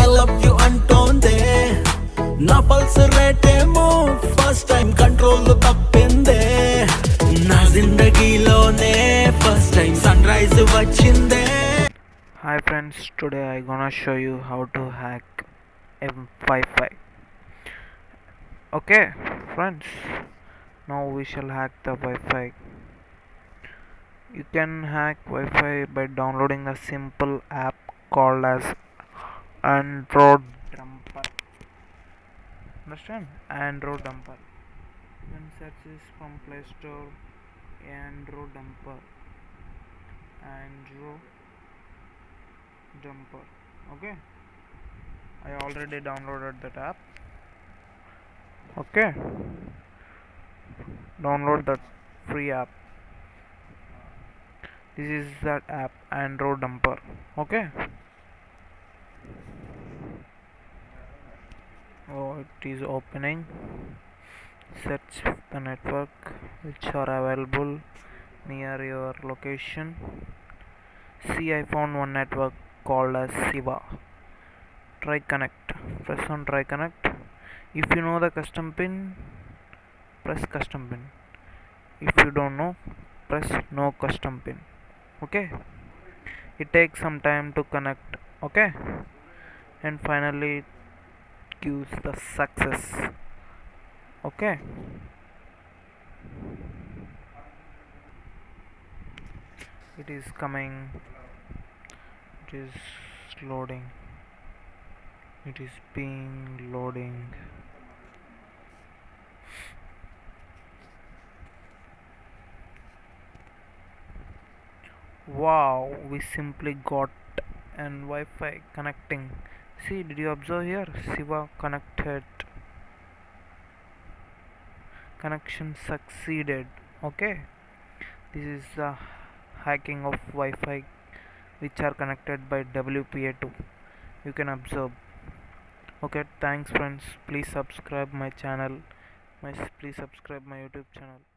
I love you అంటోందే నా pulse rate ఏమో first time control తప్పిందే నా జిందగీలోనే ఫస్ట్ టైం సన్ రైజ్ వచ్చిందే Hi friends, today I gonna show you how to hack M Wi-Fi. Okay, friends, now we shall hack the Wi-Fi. You can hack Wi-Fi by downloading a simple app called as Android Dumper. Understand? Android Dumper. You can search this from Play Store. Android Dumper. Android jumper okay i already downloaded that app okay download that free app this is that app android dumper okay it is opening. Search the network which are available near your location. See i found one network called as siva. Try connect. Press on try connect. If you know the custom pin press custom pin. If you don't know press no custom pin. Okay? It takes some time to connect. Okay? And finally it gives the success. Okay. It is coming. It is loading. It is being loading. Wow we simply got an Wi-Fi connecting see did you observe here? Siva connected. Connection succeeded. Okay. This is the hacking of Wi-Fi which are connected by WPA2 you can observe. Okay thanks friends. Please subscribe my channel. Please subscribe my YouTube channel